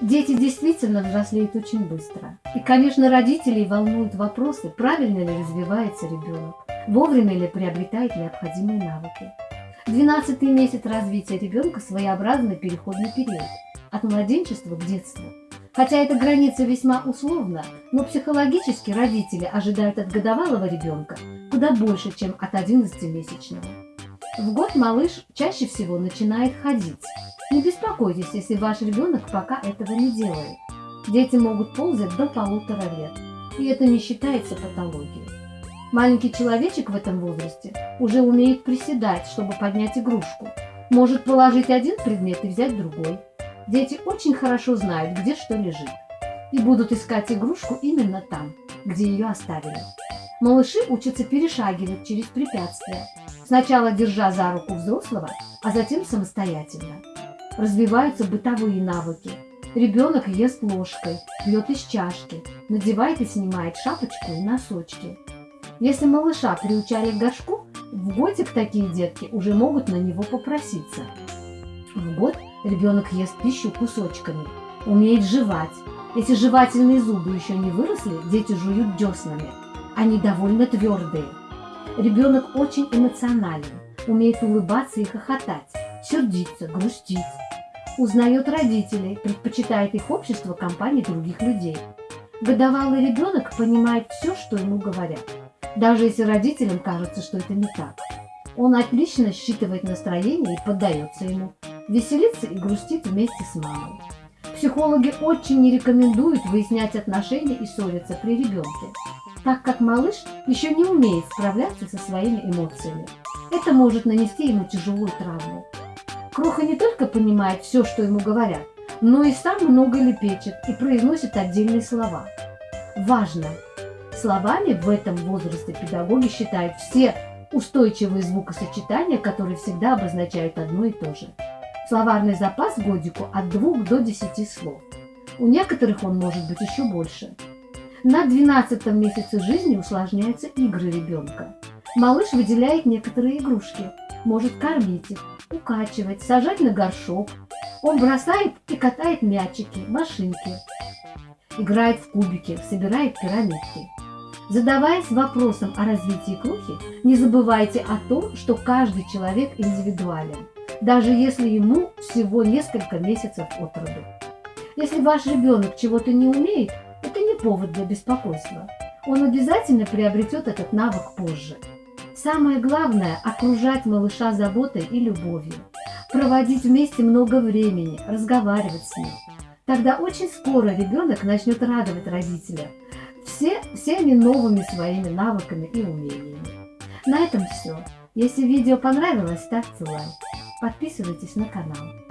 Дети действительно взрослеют очень быстро. И, конечно, родителей волнуют вопросы, правильно ли развивается ребенок, вовремя ли приобретает необходимые навыки. Двенадцатый месяц развития ребенка – своеобразный переходный период от младенчества к детству. Хотя эта граница весьма условна, но психологически родители ожидают от годовалого ребенка куда больше, чем от 11-месячного. В год малыш чаще всего начинает ходить. Не беспокойтесь, если ваш ребенок пока этого не делает. Дети могут ползать до полутора лет, и это не считается патологией. Маленький человечек в этом возрасте уже умеет приседать, чтобы поднять игрушку. Может положить один предмет и взять другой. Дети очень хорошо знают, где что лежит. И будут искать игрушку именно там, где ее оставили. Малыши учатся перешагивать через препятствия, сначала держа за руку взрослого, а затем самостоятельно. Развиваются бытовые навыки. Ребенок ест ложкой, пьет из чашки, надевает и снимает шапочку и носочки. Если малыша приучали к горшку, в годик такие детки уже могут на него попроситься. В год ребенок ест пищу кусочками, умеет жевать. Если жевательные зубы еще не выросли, дети жуют деснами – они довольно твердые. Ребенок очень эмоционален, умеет улыбаться и хохотать, сердиться, грустить. Узнает родителей, предпочитает их общество компании других людей. Годовалый ребенок понимает все, что ему говорят, даже если родителям кажется, что это не так. Он отлично считывает настроение и поддается ему, веселится и грустит вместе с мамой. Психологи очень не рекомендуют выяснять отношения и ссориться при ребенке так как малыш еще не умеет справляться со своими эмоциями. Это может нанести ему тяжелую травму. Кроха не только понимает все, что ему говорят, но и сам много лепечет и произносит отдельные слова. Важно! Словами в этом возрасте педагоги считают все устойчивые звукосочетания, которые всегда обозначают одно и то же. Словарный запас годику от 2 до 10 слов. У некоторых он может быть еще больше. На 12 месяце жизни усложняются игры ребенка. Малыш выделяет некоторые игрушки, может кормить их, укачивать, сажать на горшок. Он бросает и катает мячики, машинки. Играет в кубики, собирает пирамидки. Задаваясь вопросом о развитии крухи, не забывайте о том, что каждый человек индивидуален, даже если ему всего несколько месяцев от роду. Если ваш ребенок чего-то не умеет, повод для беспокойства. Он обязательно приобретет этот навык позже. Самое главное – окружать малыша заботой и любовью. Проводить вместе много времени, разговаривать с ним. Тогда очень скоро ребенок начнет радовать родителя все, всеми новыми своими навыками и умениями. На этом все. Если видео понравилось, ставьте лайк. Подписывайтесь на канал.